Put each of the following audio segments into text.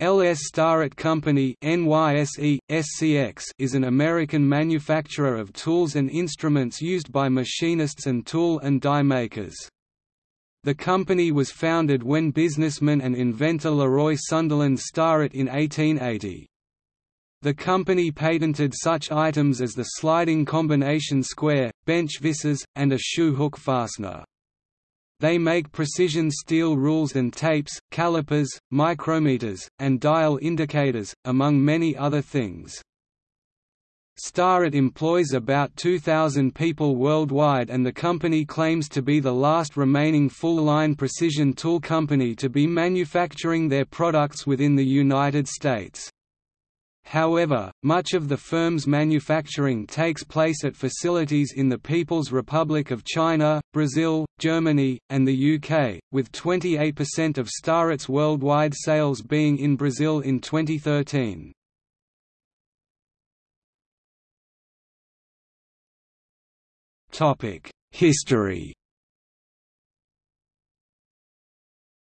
LS Starrett Company NYSE, SCX is an American manufacturer of tools and instruments used by machinists and tool and die makers. The company was founded when businessman and inventor Leroy Sunderland Starrett in 1880. The company patented such items as the sliding combination square, bench visors, and a shoe hook fastener. They make precision steel rules and tapes, calipers, micrometers, and dial indicators, among many other things. Starrett employs about 2,000 people worldwide and the company claims to be the last remaining full-line precision tool company to be manufacturing their products within the United States. However, much of the firm's manufacturing takes place at facilities in the People's Republic of China, Brazil, Germany, and the UK, with 28% of Starrett's worldwide sales being in Brazil in 2013. History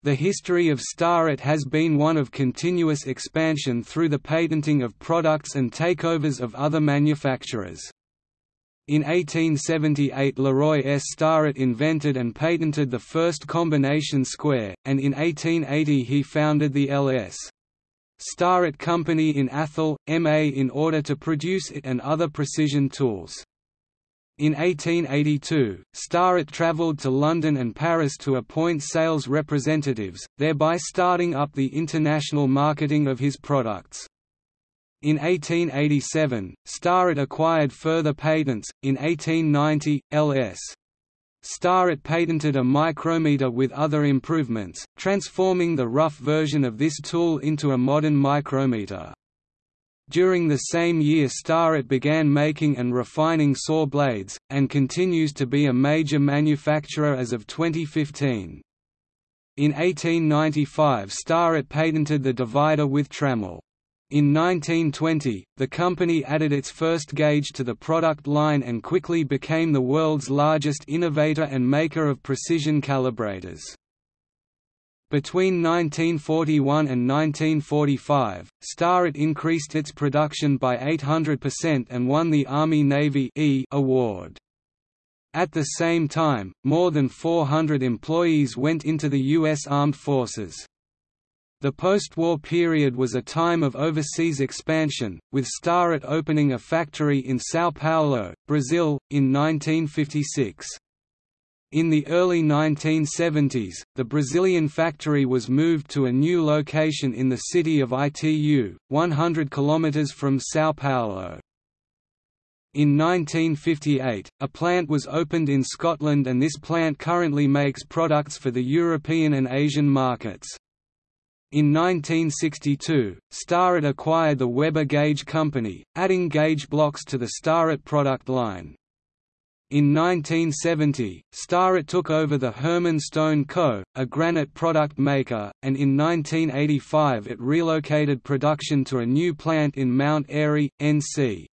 The history of Starrett has been one of continuous expansion through the patenting of products and takeovers of other manufacturers. In 1878 Leroy S. Starrett invented and patented the first combination square, and in 1880 he founded the L.S. Starrett Company in Athol, MA in order to produce it and other precision tools. In 1882, Starrett travelled to London and Paris to appoint sales representatives, thereby starting up the international marketing of his products. In 1887, Starrett acquired further patents. In 1890, L.S. Starrett patented a micrometer with other improvements, transforming the rough version of this tool into a modern micrometer. During the same year Starrett began making and refining saw blades, and continues to be a major manufacturer as of 2015. In 1895 Starrett patented the divider with trammel. In 1920, the company added its first gauge to the product line and quickly became the world's largest innovator and maker of precision calibrators. Between 1941 and 1945, Starrett increased its production by 800% and won the Army-Navy e award. At the same time, more than 400 employees went into the U.S. Armed Forces. The post-war period was a time of overseas expansion, with Starrett opening a factory in São Paulo, Brazil, in 1956. In the early 1970s, the Brazilian factory was moved to a new location in the city of Itu, 100 km from São Paulo. In 1958, a plant was opened in Scotland and this plant currently makes products for the European and Asian markets. In 1962, Starrett acquired the Weber Gauge Company, adding gauge blocks to the Starrett product line. In 1970, Starrett took over the Herman Stone Co., a granite product maker, and in 1985 it relocated production to a new plant in Mount Airy, NC.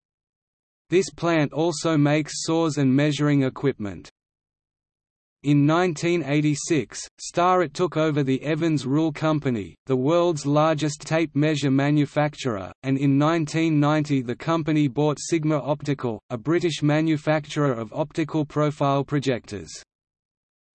This plant also makes saws and measuring equipment. In 1986, Starrett took over the Evans Rule Company, the world's largest tape measure manufacturer, and in 1990 the company bought Sigma Optical, a British manufacturer of optical profile projectors.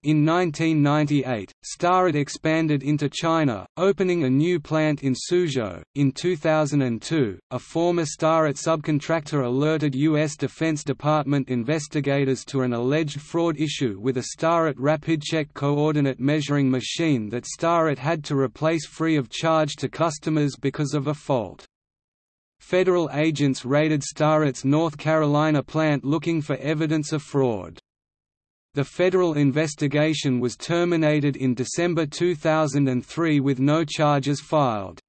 In 1998, Starrett expanded into China, opening a new plant in Suzhou. In 2002, a former Starrett subcontractor alerted U.S. Defense Department investigators to an alleged fraud issue with a Starrett RapidCheck coordinate measuring machine that Starrett had to replace free of charge to customers because of a fault. Federal agents raided Starrett's North Carolina plant looking for evidence of fraud. The federal investigation was terminated in December 2003 with no charges filed.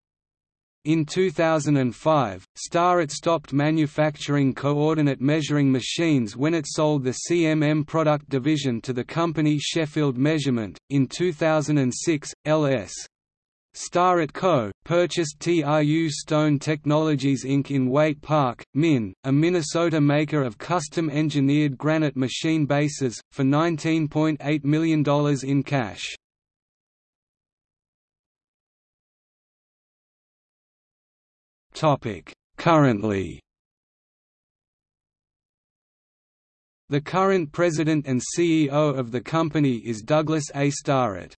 In 2005, Starrett stopped manufacturing coordinate measuring machines when it sold the CMM product division to the company Sheffield Measurement. In 2006, LS Starrett Co. purchased TRU Stone Technologies Inc. in Waite Park, Min., a Minnesota maker of custom-engineered granite machine bases, for $19.8 million in cash. Currently The current president and CEO of the company is Douglas A. Starrett.